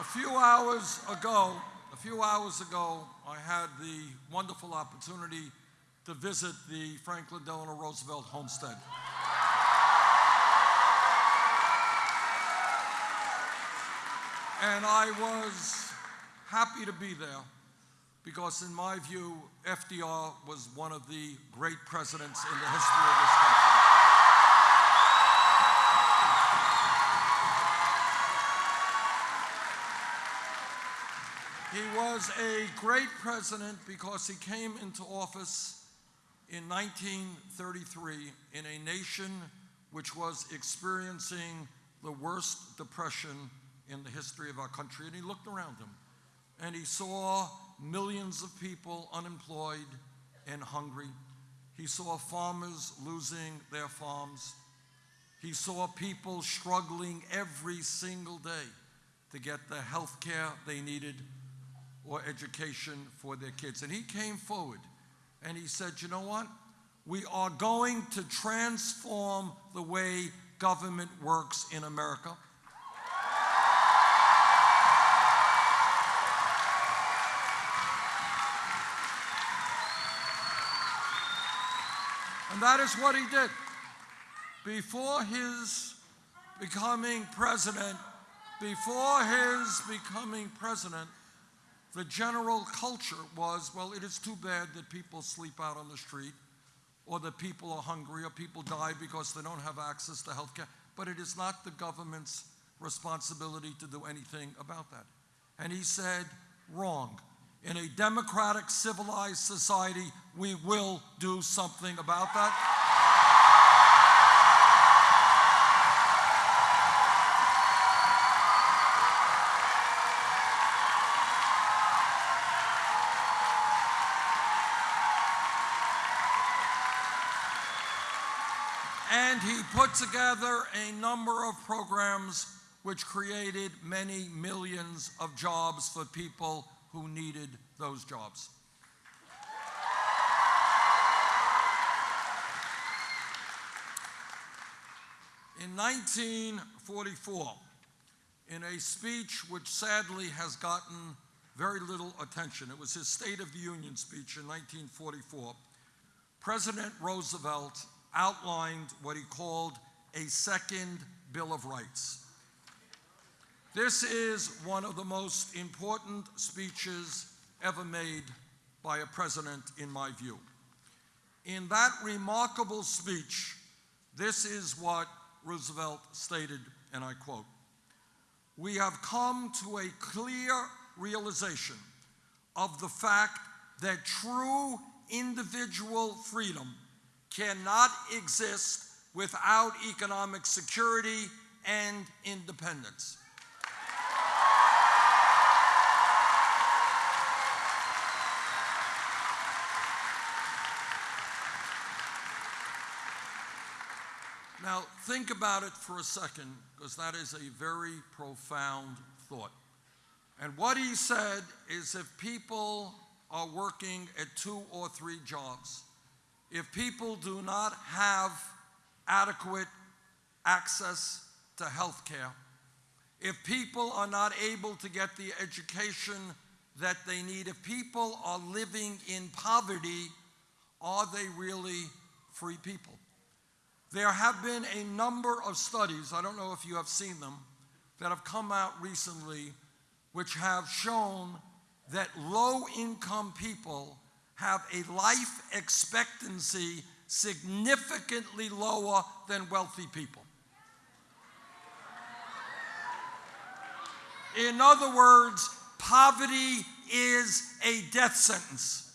A few hours ago, a few hours ago, I had the wonderful opportunity to visit the Franklin Delano Roosevelt homestead. And I was happy to be there because, in my view, FDR was one of the great presidents in the history of this country. He was a great president because he came into office in 1933 in a nation which was experiencing the worst depression in the history of our country. And he looked around him and he saw millions of people unemployed and hungry. He saw farmers losing their farms. He saw people struggling every single day to get the health care they needed or education for their kids. And he came forward and he said, You know what? We are going to transform the way government works in America. And that is what he did. Before his becoming president, before his becoming president, the general culture was, well, it is too bad that people sleep out on the street or that people are hungry or people die because they don't have access to health care. But it is not the government's responsibility to do anything about that. And he said, wrong. In a democratic, civilized society, we will do something about that. And he put together a number of programs which created many millions of jobs for people who needed those jobs. In 1944, in a speech which sadly has gotten very little attention, it was his State of the Union speech in 1944, President Roosevelt outlined what he called a second Bill of Rights. This is one of the most important speeches ever made by a president, in my view. In that remarkable speech, this is what Roosevelt stated, and I quote We have come to a clear realization of the fact that true individual freedom cannot exist without economic security and independence. Now, think about it for a second, because that is a very profound thought. And what he said is if people are working at two or three jobs, if people do not have adequate access to health care, if people are not able to get the education that they need, if people are living in poverty, are they really free people? There have been a number of studies, I don't know if you have seen them, that have come out recently which have shown that low income people have a life expectancy significantly lower than wealthy people. In other words, poverty is a death sentence.